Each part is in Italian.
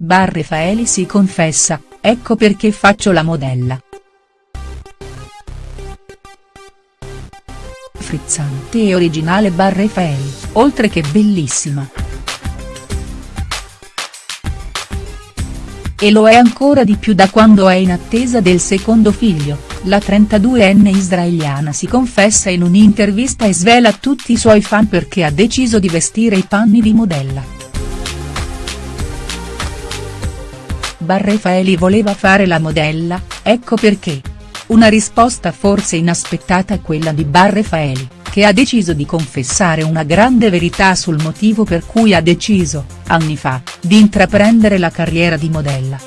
Bar Refaeli si confessa, ecco perché faccio la modella. Frizzante e originale Bar Refaeli, oltre che bellissima. E lo è ancora di più da quando è in attesa del secondo figlio, la 32enne israeliana si confessa in un'intervista e svela tutti i suoi fan perché ha deciso di vestire i panni di modella. Bar Refaeli voleva fare la modella, ecco perché. Una risposta forse inaspettata a quella di Bar Refaeli che ha deciso di confessare una grande verità sul motivo per cui ha deciso, anni fa, di intraprendere la carriera di modella.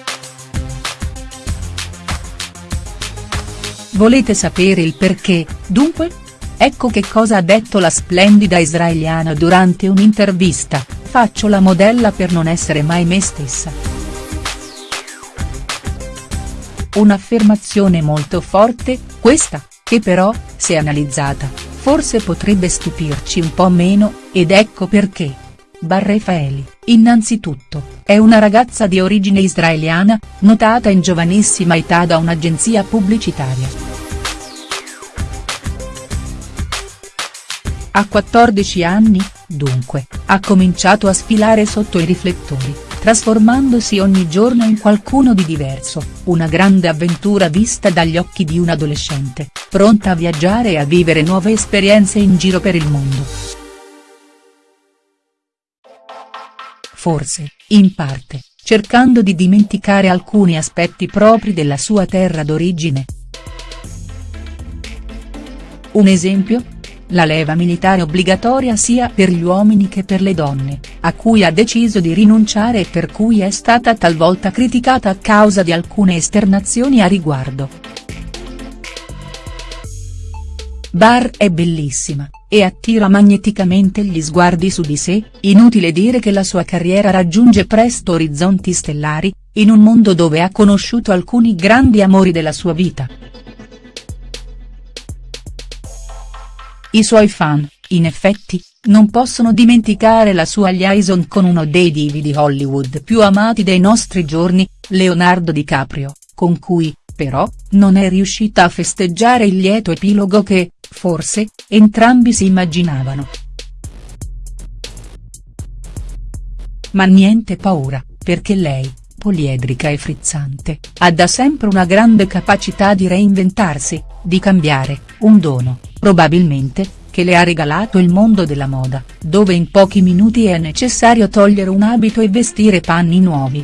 Volete sapere il perché, dunque? Ecco che cosa ha detto la splendida israeliana durante un'intervista, faccio la modella per non essere mai me stessa. Un'affermazione molto forte, questa, che però, se analizzata, forse potrebbe stupirci un po' meno, ed ecco perché. Barrefaeli, innanzitutto, è una ragazza di origine israeliana, notata in giovanissima età da un'agenzia pubblicitaria. A 14 anni, dunque, ha cominciato a sfilare sotto i riflettori, trasformandosi ogni giorno in qualcuno di diverso, una grande avventura vista dagli occhi di un adolescente, pronta a viaggiare e a vivere nuove esperienze in giro per il mondo. Forse, in parte, cercando di dimenticare alcuni aspetti propri della sua terra d'origine. Un esempio? La leva militare obbligatoria sia per gli uomini che per le donne, a cui ha deciso di rinunciare e per cui è stata talvolta criticata a causa di alcune esternazioni a riguardo. Barr è bellissima, e attira magneticamente gli sguardi su di sé, inutile dire che la sua carriera raggiunge presto orizzonti stellari, in un mondo dove ha conosciuto alcuni grandi amori della sua vita. I suoi fan, in effetti, non possono dimenticare la sua liaison con uno dei divi di Hollywood più amati dei nostri giorni, Leonardo DiCaprio, con cui, però, non è riuscita a festeggiare il lieto epilogo che, forse, entrambi si immaginavano. Ma niente paura, perché lei, poliedrica e frizzante, ha da sempre una grande capacità di reinventarsi, di cambiare, un dono, probabilmente, che le ha regalato il mondo della moda, dove in pochi minuti è necessario togliere un abito e vestire panni nuovi.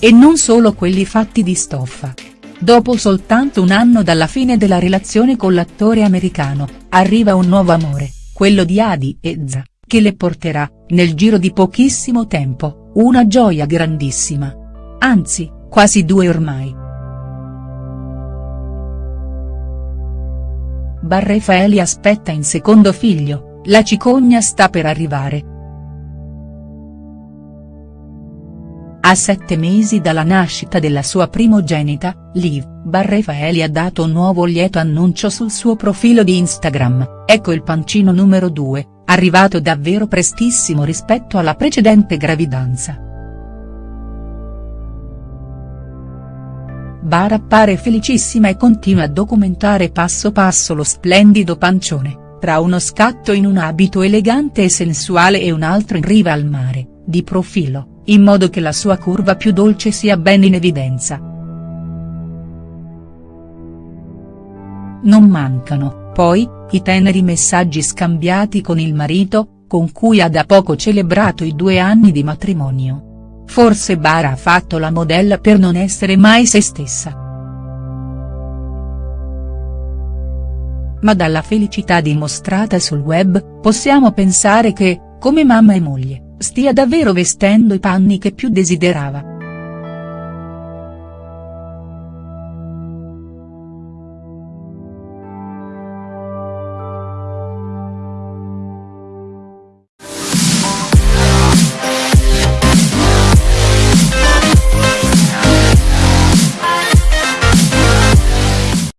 E non solo quelli fatti di stoffa. Dopo soltanto un anno dalla fine della relazione con l'attore americano, arriva un nuovo amore, quello di Adi Ezza, che le porterà, nel giro di pochissimo tempo, una gioia grandissima. Anzi, quasi due ormai. Barrefaeli aspetta in secondo figlio, la cicogna sta per arrivare. A sette mesi dalla nascita della sua primogenita, Liv, Barrefaeli ha dato un nuovo lieto annuncio sul suo profilo di Instagram, ecco il pancino numero 2, arrivato davvero prestissimo rispetto alla precedente gravidanza. Bar appare felicissima e continua a documentare passo passo lo splendido pancione, tra uno scatto in un abito elegante e sensuale e un altro in riva al mare, di profilo, in modo che la sua curva più dolce sia ben in evidenza. Non mancano, poi, i teneri messaggi scambiati con il marito, con cui ha da poco celebrato i due anni di matrimonio. Forse Bara ha fatto la modella per non essere mai se stessa. Ma dalla felicità dimostrata sul web, possiamo pensare che, come mamma e moglie, stia davvero vestendo i panni che più desiderava.